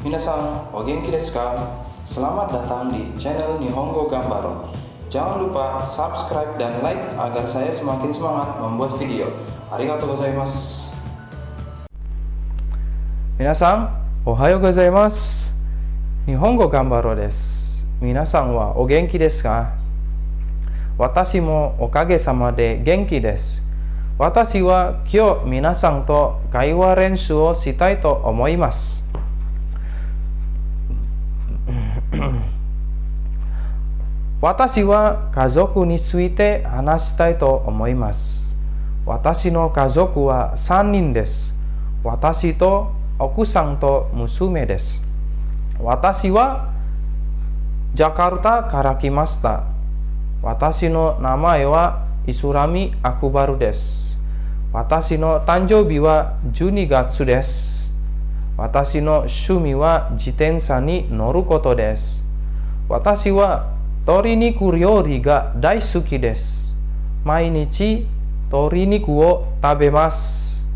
Minasan, o genki desu ka? Selamat datang di channel Nihongo Gambaro. Jangan lupa subscribe dan like agar saya semakin semangat membuat video. Arigatou gozaimasu. 皆さん、おはようございます。日本語頑張ろうです。皆さんはお元気ですか私もおかげさまで元気です。私は今日皆さんと会話練習をしたいと思います。私は家族について話したいと思います。私の家族は3人です。私と奥さんと娘です。私はジャカルタから来ました。私の名前はイスラミ・アクバルです。私の誕生日は12月です。私の趣味は自転車に乗ることです。私は鶏肉料理が大好きです。毎日鶏肉を食べます。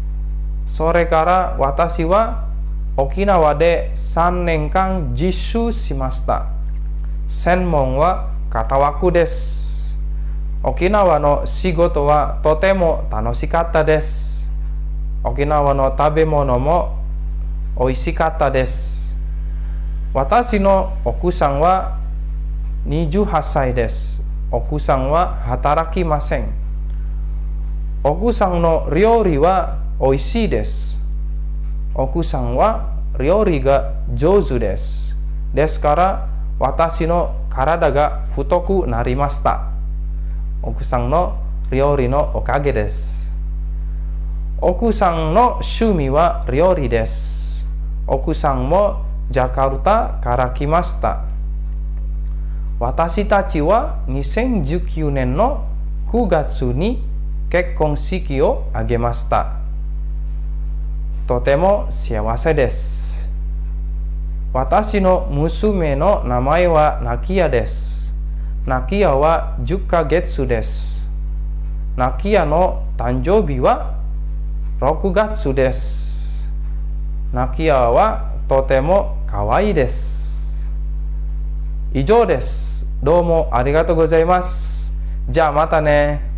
それから私は沖縄で3年間実習しました。専門は片枠です。沖縄の仕事はとても楽しかったです。沖縄の食べ物も美味しかったです。私の奥さんは28歳です。奥さんは働きません。奥さんの料理は美味しいです。奥さんは料理が上手です。ですから私の体が太くなりました。奥さんの料理のおかげです。奥さんの趣味は料理です。奥さんもジャカルタから来ました。私たちは2019年の9月に結婚式を挙げました。とても幸せです。私の娘の名前はナキヤです。ナキヤは10ヶ月です。ナキヤの誕生日は6月です。ナキアはとても可愛いです。以上です。どうもありがとうございます。じゃあまたね。